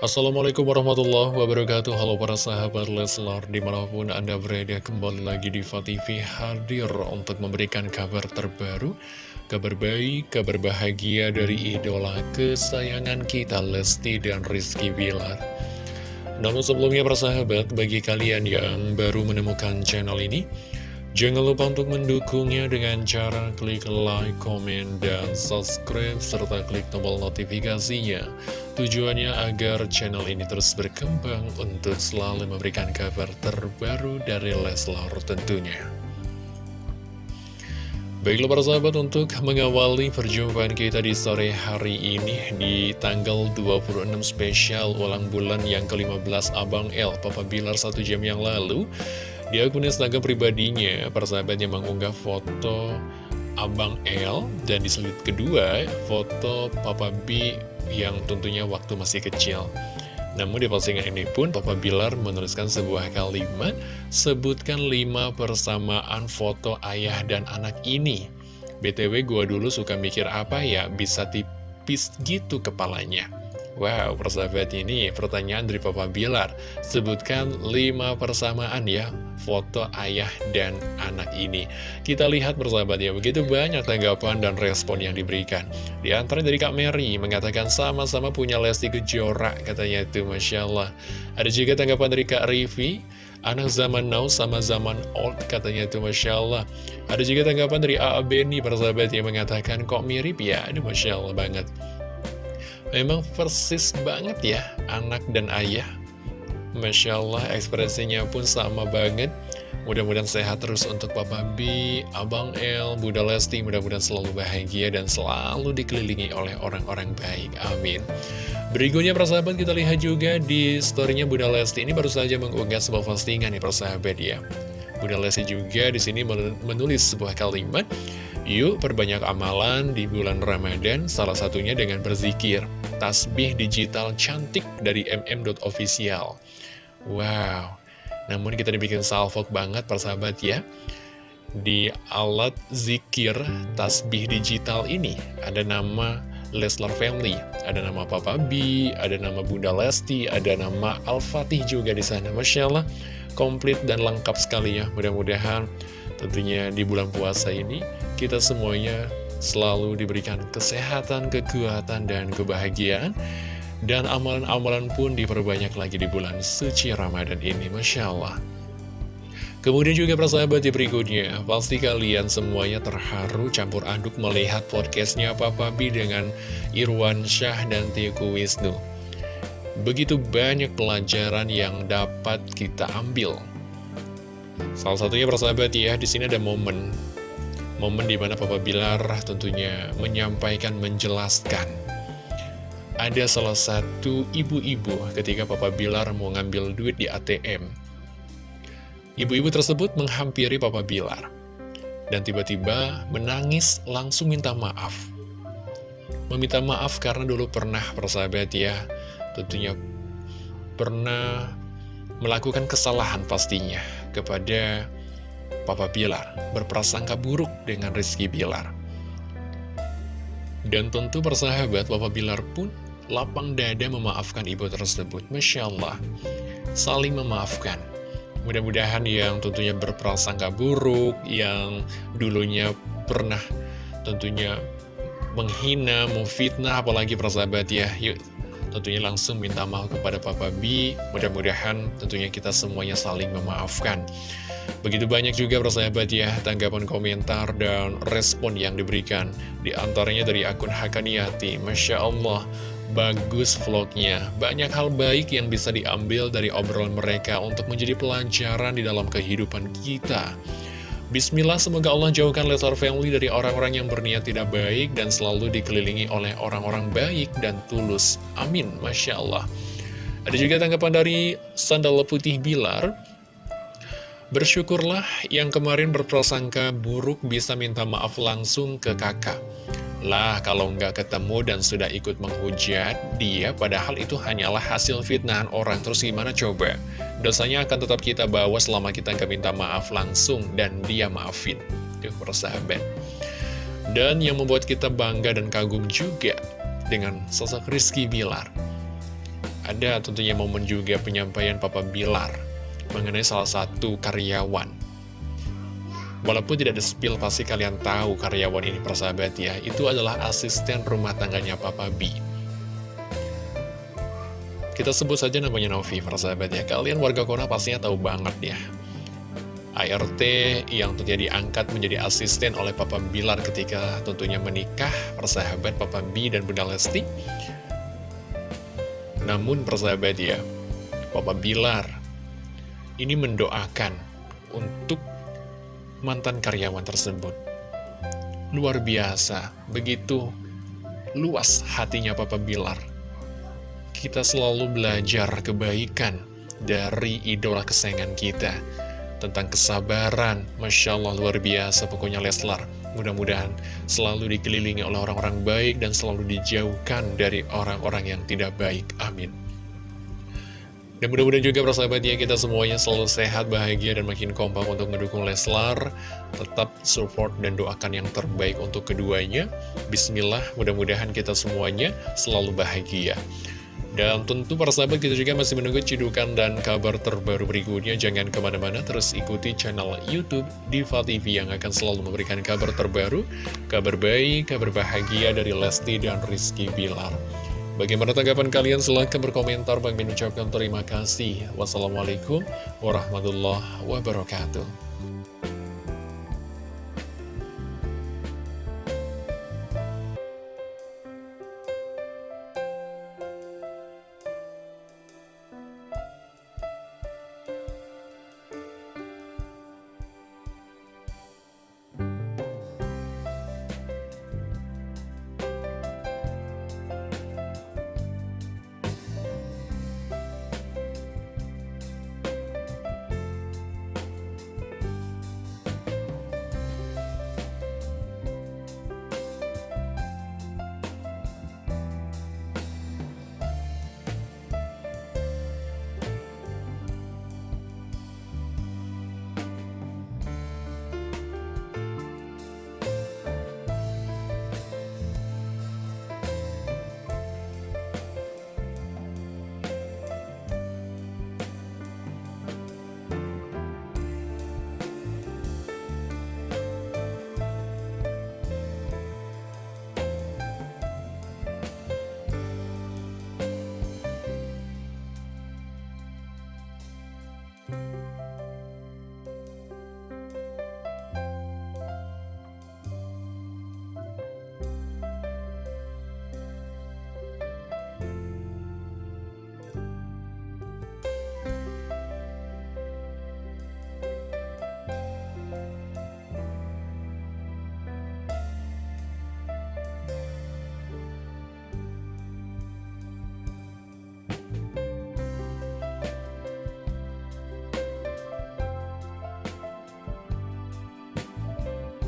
Assalamualaikum warahmatullahi wabarakatuh. Halo para sahabat Leslar Di mana pun Anda berada kembali lagi di TV hadir Untuk memberikan kabar terbaru Kabar baik, kabar bahagia dari idola kesayangan kita Lesti dan Rizky Bilar. Namun sebelumnya para sahabat Bagi kalian yang baru menemukan channel ini Jangan lupa untuk mendukungnya dengan cara klik like, komen, dan subscribe, serta klik tombol notifikasinya. Tujuannya agar channel ini terus berkembang untuk selalu memberikan kabar terbaru dari Leslar tentunya. Baiklah para sahabat untuk mengawali perjumpaan kita di sore hari ini di tanggal 26 spesial ulang bulan yang ke-15 Abang L Papa Bilar satu jam yang lalu di akun Instagram pribadinya, persahabatnya mengunggah foto Abang L dan di slide kedua, foto Papa B yang tentunya waktu masih kecil. Namun di postingan ini pun Papa Bilar menuliskan sebuah kalimat, sebutkan lima persamaan foto ayah dan anak ini. BTW gua dulu suka mikir apa ya, bisa tipis gitu kepalanya. Wow, persahabat ini pertanyaan dari Papa Bilar. Sebutkan lima persamaan ya foto ayah dan anak ini. Kita lihat persahabat ya, begitu banyak tanggapan dan respon yang diberikan. Di antara dari Kak Mary mengatakan sama-sama punya Lesti Kejora, katanya itu Masya Allah. Ada juga tanggapan dari Kak Rivi, anak zaman now sama zaman old, katanya itu Masya Allah. Ada juga tanggapan dari A.A. Beni, persahabat yang mengatakan kok mirip ya, aduh Masya Allah banget. Memang persis banget ya anak dan ayah. Masya Allah ekspresinya pun sama banget. Mudah-mudahan sehat terus untuk Papa B, Abang L, Bunda Lesti. Mudah-mudahan selalu bahagia dan selalu dikelilingi oleh orang-orang baik. Amin. Berikutnya persahabat kita lihat juga di storynya Bunda Lesti. Ini baru saja mengunggah sebuah postingan nih persahabat ya. Bunda Lesti juga di sini menulis sebuah kalimat Yuk perbanyak amalan di bulan Ramadan, salah satunya dengan berzikir. Tasbih digital cantik dari mm.official. Wow, namun kita dibikin salvok banget persahabat ya. Di alat zikir tasbih digital ini ada nama Leslar Family, ada nama Papa B, ada nama Bunda Lesti, ada nama Al-Fatih juga di sana. Masya Allah, komplit dan lengkap sekali ya. Mudah-mudahan Tentunya di bulan puasa ini kita semuanya selalu diberikan kesehatan, kekuatan, dan kebahagiaan. Dan amalan-amalan pun diperbanyak lagi di bulan suci Ramadan ini, Masya Allah. Kemudian juga persahabat di berikutnya, pasti kalian semuanya terharu campur aduk melihat podcastnya Papa B dengan Irwan Syah dan Tiku Wisnu. Begitu banyak pelajaran yang dapat kita ambil Salah satunya persahabat ya, di sini ada momen. Momen di mana Papa Bilar tentunya menyampaikan, menjelaskan. Ada salah satu ibu-ibu ketika Papa Bilar mau ngambil duit di ATM Ibu-ibu tersebut menghampiri Papa Bilar. Dan tiba-tiba menangis langsung minta maaf. Meminta maaf karena dulu pernah persahabat ya. Tentunya pernah melakukan kesalahan pastinya kepada Papa Bilar, berprasangka buruk dengan Rizky Bilar. Dan tentu persahabat Papa Bilar pun lapang dada memaafkan ibu tersebut. Masya Allah, saling memaafkan. Mudah-mudahan yang tentunya berprasangka buruk, yang dulunya pernah tentunya menghina, memfitnah, apalagi persahabat ya. Yuk tentunya langsung minta maaf kepada Papa B. Mudah-mudahan tentunya kita semuanya saling memaafkan. Begitu banyak juga persahabat ya tanggapan komentar dan respon yang diberikan. Di antaranya dari akun Hakaniati. Masya Allah, bagus vlognya. Banyak hal baik yang bisa diambil dari obrolan mereka untuk menjadi pelajaran di dalam kehidupan kita. Bismillah, semoga Allah jauhkan Leslar Family dari orang-orang yang berniat tidak baik dan selalu dikelilingi oleh orang-orang baik dan tulus. Amin. Masya Allah. Ada juga tanggapan dari Sandal Putih Bilar. Bersyukurlah yang kemarin berprasangka buruk bisa minta maaf langsung ke kakak. Lah, kalau nggak ketemu dan sudah ikut menghujat dia, padahal itu hanyalah hasil fitnahan orang. Terus gimana coba? Dosanya akan tetap kita bawa selama kita nggak minta maaf langsung dan dia maafin. Tuh, persahabat. Dan yang membuat kita bangga dan kagum juga dengan sosok Rizky Bilar. Ada tentunya momen juga penyampaian Papa Bilar mengenai salah satu karyawan. Walaupun tidak ada spill, pasti kalian tahu karyawan ini persahabat ya. Itu adalah asisten rumah tangganya Papa B. Kita sebut saja namanya Novi, persahabat ya. Kalian warga Kona pastinya tahu banget ya. ART yang tentunya diangkat menjadi asisten oleh Papa Bilar ketika tentunya menikah, persahabat Papa B dan Bunda Lesti. Namun persahabat ya, Papa Bilar ini mendoakan untuk mantan karyawan tersebut. Luar biasa, begitu luas hatinya Papa Bilar. Kita selalu belajar kebaikan dari idola kesayangan kita. Tentang kesabaran, Masya Allah luar biasa pokoknya Leslar. Mudah-mudahan selalu dikelilingi oleh orang-orang baik dan selalu dijauhkan dari orang-orang yang tidak baik. Amin. Dan mudah-mudahan juga persahabatnya kita semuanya selalu sehat, bahagia, dan makin kompak untuk mendukung Leslar. Tetap support dan doakan yang terbaik untuk keduanya. Bismillah, mudah-mudahan kita semuanya selalu bahagia. Dan tentu para sahabat kita juga masih menunggu cidukan dan kabar terbaru berikutnya. Jangan ke mana-mana, terus ikuti channel Youtube Diva TV yang akan selalu memberikan kabar terbaru, kabar baik, kabar bahagia dari Lesti dan Rizky Bilar. Bagaimana tanggapan kalian? Silahkan berkomentar. Bang mengucapkan terima kasih. Wassalamualaikum warahmatullahi wabarakatuh.